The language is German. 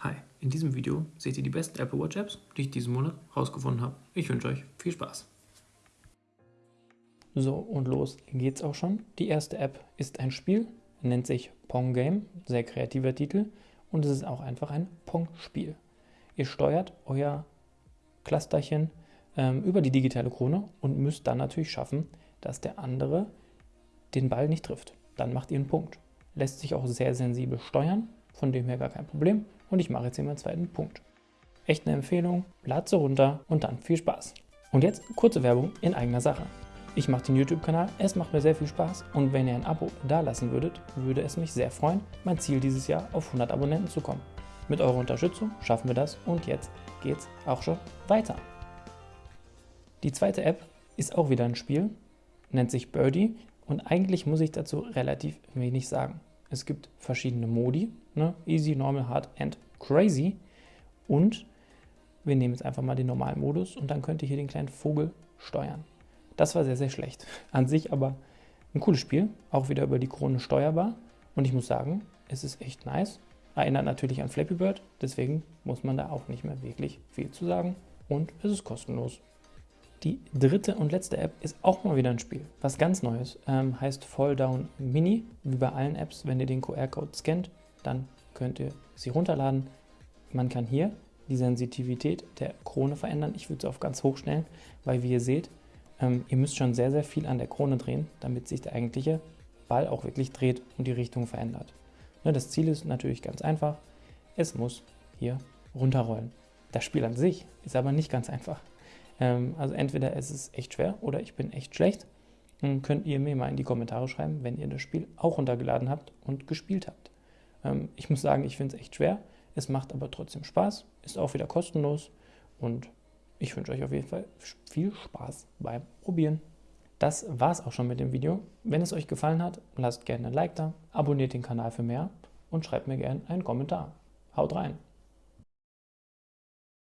Hi, in diesem Video seht ihr die besten Apple Watch Apps, die ich diesen Monat rausgefunden habe. Ich wünsche euch viel Spaß. So, und los geht's auch schon. Die erste App ist ein Spiel, nennt sich Pong Game, sehr kreativer Titel und es ist auch einfach ein Pong-Spiel. Ihr steuert euer Clusterchen ähm, über die digitale Krone und müsst dann natürlich schaffen, dass der andere den Ball nicht trifft. Dann macht ihr einen Punkt. Lässt sich auch sehr sensibel steuern, von dem her gar kein Problem und ich mache jetzt hier meinen zweiten Punkt. Echt eine Empfehlung, lad sie runter und dann viel Spaß. Und jetzt kurze Werbung in eigener Sache. Ich mache den YouTube-Kanal, es macht mir sehr viel Spaß und wenn ihr ein Abo da lassen würdet, würde es mich sehr freuen, mein Ziel dieses Jahr auf 100 Abonnenten zu kommen. Mit eurer Unterstützung schaffen wir das und jetzt geht's auch schon weiter. Die zweite App ist auch wieder ein Spiel, nennt sich Birdie und eigentlich muss ich dazu relativ wenig sagen. Es gibt verschiedene Modi, ne? Easy, Normal, Hard and Crazy. Und wir nehmen jetzt einfach mal den normalen Modus und dann könnt ihr hier den kleinen Vogel steuern. Das war sehr, sehr schlecht. An sich aber ein cooles Spiel, auch wieder über die Krone steuerbar. Und ich muss sagen, es ist echt nice. Erinnert natürlich an Flappy Bird, deswegen muss man da auch nicht mehr wirklich viel zu sagen. Und es ist kostenlos. Die dritte und letzte App ist auch mal wieder ein Spiel, was ganz Neues, ähm, heißt Fall Down Mini. Wie bei allen Apps, wenn ihr den QR-Code scannt, dann könnt ihr sie runterladen. Man kann hier die Sensitivität der Krone verändern. Ich würde sie auf ganz hoch stellen, weil wie ihr seht, ähm, ihr müsst schon sehr, sehr viel an der Krone drehen, damit sich der eigentliche Ball auch wirklich dreht und die Richtung verändert. Ne, das Ziel ist natürlich ganz einfach, es muss hier runterrollen. Das Spiel an sich ist aber nicht ganz einfach. Ähm, also entweder es ist echt schwer oder ich bin echt schlecht. Dann könnt ihr mir mal in die Kommentare schreiben, wenn ihr das Spiel auch runtergeladen habt und gespielt habt. Ähm, ich muss sagen, ich finde es echt schwer. Es macht aber trotzdem Spaß, ist auch wieder kostenlos und ich wünsche euch auf jeden Fall viel Spaß beim Probieren. Das war es auch schon mit dem Video. Wenn es euch gefallen hat, lasst gerne ein Like da, abonniert den Kanal für mehr und schreibt mir gerne einen Kommentar. Haut rein!